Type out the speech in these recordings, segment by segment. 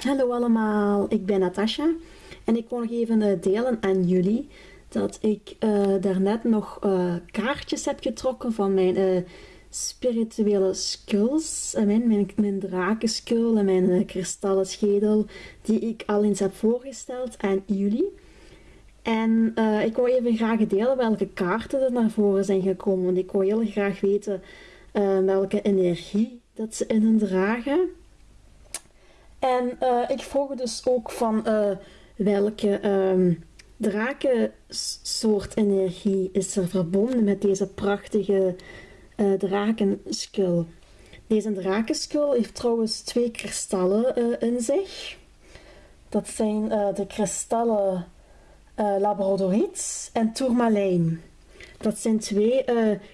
Hallo allemaal, ik ben Natasha en ik wil nog even eh, delen aan jullie dat ik uh, daarnet nog uh, kaartjes heb getrokken van mijn spirituele skulls, mijn, mijn, mijn en mijn kristallen schedel die ik al eens heb voorgesteld aan jullie. En ik wil even graag delen welke kaarten er naar voren zijn gekomen, want ik wil heel graag weten welke energie dat ze in hun dragen. En uh, ik vroeg dus ook van uh, welke um, drakensoort energie is er verbonden met deze prachtige uh. Deze drakenskull heeft trouwens twee kristallen in zich. Dat zijn de kristallen labradoriet en tourmalijn. Dat zijn twee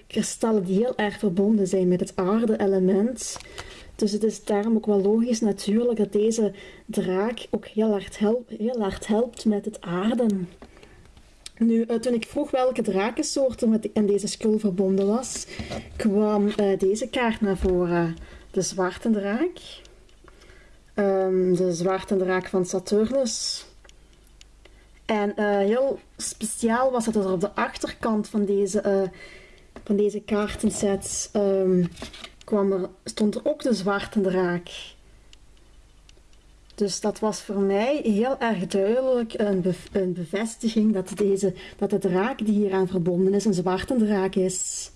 kristallen die heel erg verbonden zijn met het aarde-element. Dus het is daarom ook wel logisch natuurlijk dat deze draak ook heel hard, helpt, heel hard helpt met het aarden. Nu, uh, toen ik vroeg welke drakensoorten met in deze skul verbonden was, kwam uh, deze kaart naar voren. De zwarte draak. Um, de zwarte draak van Saturnus. En uh, heel speciaal was het dat er op de achterkant van deze, van deze kaartenset um, kwam er, stond er ook de zwarte draak. Dus dat was voor mij heel erg duidelijk een, een bevestiging dat, deze, dat de draak die hieraan verbonden is een zwarte draak is.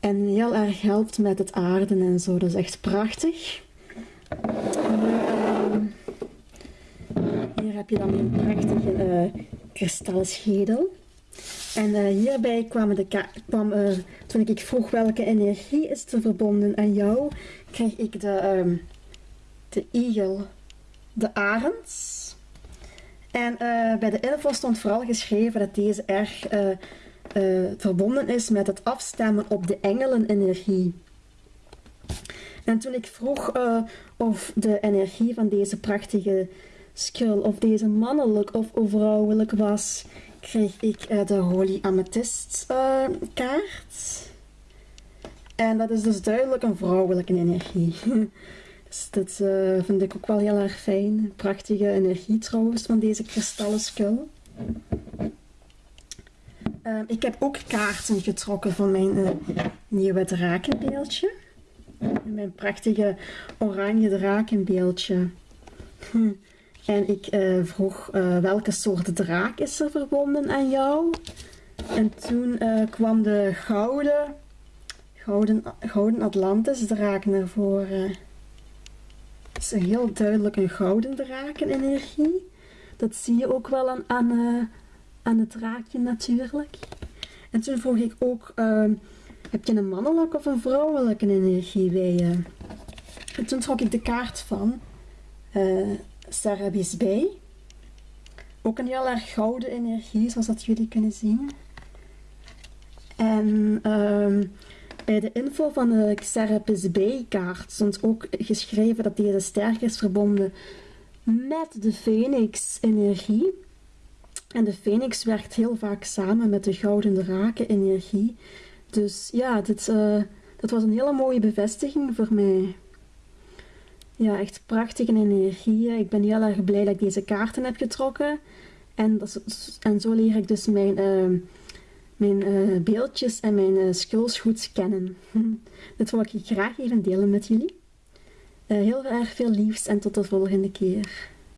En heel erg helpt met het aarden en zo. Dat is echt prachtig. Hier, uh, hier heb je dan een prachtige uh, kristalschedel. En uh, hierbij kwam, de kwam uh, toen ik vroeg welke energie is er verbonden aan jou, kreeg ik de, um, de igel, de arend. En uh, bij de info stond vooral geschreven dat deze erg verbonden is met het afstemmen op de engelenenergie. En toen ik vroeg of de energie van deze prachtige skull, of deze mannelijk of vrouwelijk was, kreeg ik uh, de Holy Amethyst uh, kaart. En dat is dus duidelijk een vrouwelijke energie. dus dat uh, vind ik ook wel heel erg fijn. Prachtige energie trouwens van deze kristallen skul. ik heb ook kaarten getrokken van mijn nieuwe drakenbeeldje. Mijn prachtige oranje drakenbeeldje. En ik uh, vroeg uh, welke soort draak is er verbonden aan jou. En toen uh, kwam de gouden, gouden, gouden Atlantis draak naar voren. Het is heel duidelijk een gouden drakenenergie. Dat zie je ook wel aan, aan, aan het draakje natuurlijk. En toen vroeg ik ook, ehm, heb je een mannelijke of een vrouwelijke energie bij je? En toen trok ik de kaart van Sarabis bij. Ook een heel erg gouden energie, zoals dat jullie kunnen zien. En ehm, bij de info van de Xerapis B-kaart stond ook geschreven dat deze sterk is verbonden met de Phoenix-energie. En de Phoenix werkt heel vaak samen met de Gouden Draken-energie. Dus ja, dit, uh, dat was een hele mooie bevestiging voor mij. Ja, echt prachtige energieën. Ik ben heel erg blij dat ik deze kaarten heb getrokken. En, dat, en zo leer ik dus mijn, uh, mijn uh, beeldjes en mijn uh, skulls goed kennen. Dit wil ik graag even delen met jullie. heel erg veel liefs en tot de volgende keer.